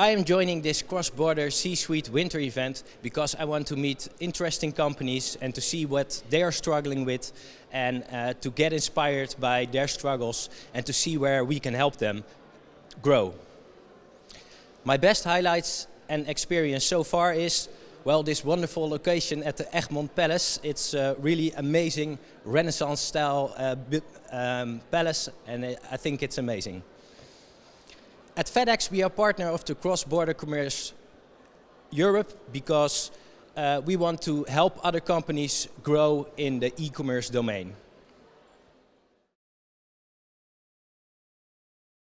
I am joining this cross-border C-suite winter event because I want to meet interesting companies and to see what they are struggling with and uh, to get inspired by their struggles and to see where we can help them grow. My best highlights and experience so far is well, this wonderful location at the Egmont Palace. It's a really amazing Renaissance style uh, um, palace and I think it's amazing. At FedEx we are partner of the Cross-Border Commerce Europe because uh, we want to help other companies grow in the e-commerce domain.